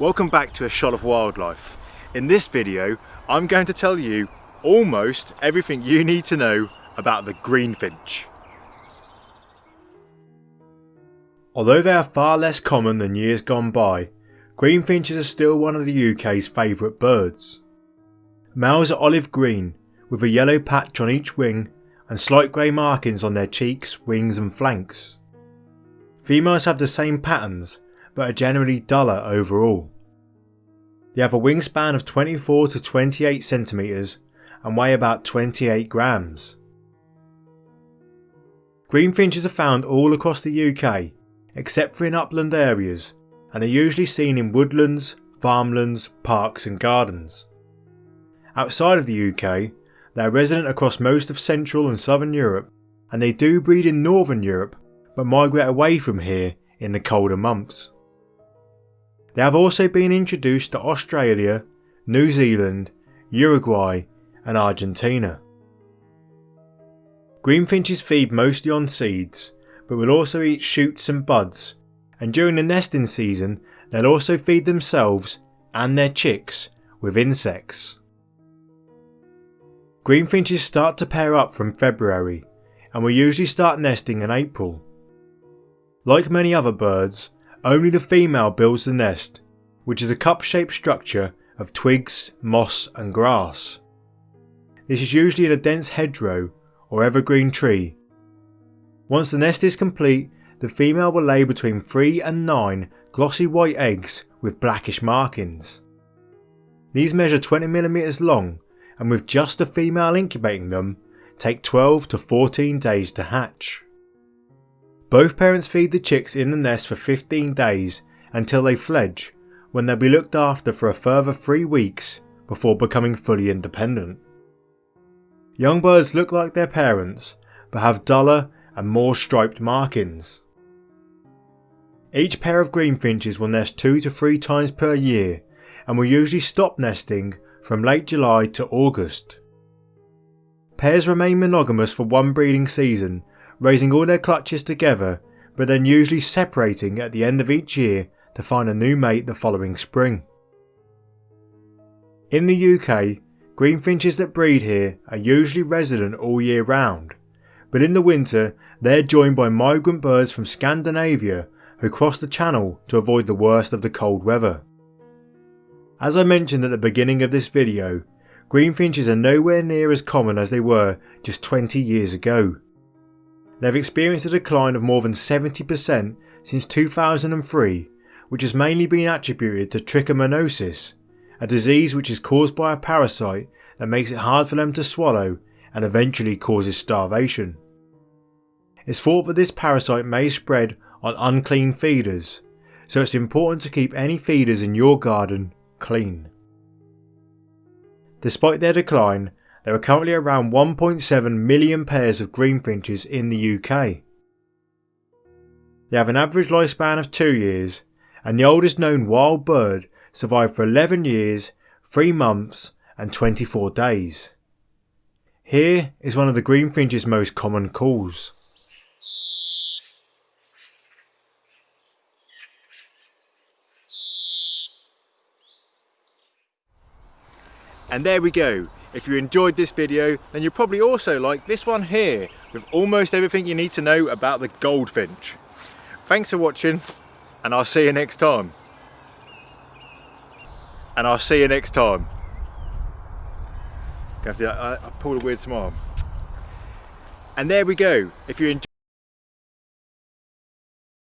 Welcome back to A Shot of Wildlife. In this video, I'm going to tell you almost everything you need to know about the greenfinch. Although they are far less common than years gone by, greenfinches are still one of the UK's favourite birds. Males are olive green, with a yellow patch on each wing and slight grey markings on their cheeks, wings and flanks. Females have the same patterns, but are generally duller overall. They have a wingspan of 24 to 28 centimetres and weigh about 28 grams. Greenfinches are found all across the UK, except for in upland areas, and are usually seen in woodlands, farmlands, parks and gardens. Outside of the UK, they are resident across most of Central and Southern Europe, and they do breed in Northern Europe, but migrate away from here in the colder months. They have also been introduced to Australia, New Zealand, Uruguay and Argentina. Greenfinches feed mostly on seeds, but will also eat shoots and buds, and during the nesting season they'll also feed themselves and their chicks with insects. Greenfinches start to pair up from February and will usually start nesting in April. Like many other birds, only the female builds the nest, which is a cup-shaped structure of twigs, moss and grass. This is usually in a dense hedgerow or evergreen tree. Once the nest is complete, the female will lay between 3 and 9 glossy white eggs with blackish markings. These measure 20mm long and with just the female incubating them, take 12 to 14 days to hatch. Both parents feed the chicks in the nest for 15 days until they fledge, when they'll be looked after for a further 3 weeks before becoming fully independent. Young birds look like their parents, but have duller and more striped markings. Each pair of greenfinches will nest 2 to 3 times per year and will usually stop nesting from late July to August. Pairs remain monogamous for one breeding season, raising all their clutches together, but then usually separating at the end of each year to find a new mate the following spring. In the UK, greenfinches that breed here are usually resident all year round, but in the winter they are joined by migrant birds from Scandinavia who cross the channel to avoid the worst of the cold weather. As I mentioned at the beginning of this video, greenfinches are nowhere near as common as they were just 20 years ago. They've experienced a decline of more than 70% since 2003, which has mainly been attributed to trichomoniasis, a disease which is caused by a parasite that makes it hard for them to swallow and eventually causes starvation. It's thought that this parasite may spread on unclean feeders, so it's important to keep any feeders in your garden clean. Despite their decline, there are currently around 1.7 million pairs of greenfinches in the UK. They have an average lifespan of 2 years, and the oldest known wild bird survived for 11 years, 3 months and 24 days. Here is one of the greenfinch's most common calls. And there we go. If you enjoyed this video, then you'll probably also like this one here, with almost everything you need to know about the goldfinch. Thanks for watching, and I'll see you next time. And I'll see you next time. I, I uh, uh, pull a weird smile. And there we go. If you enjoyed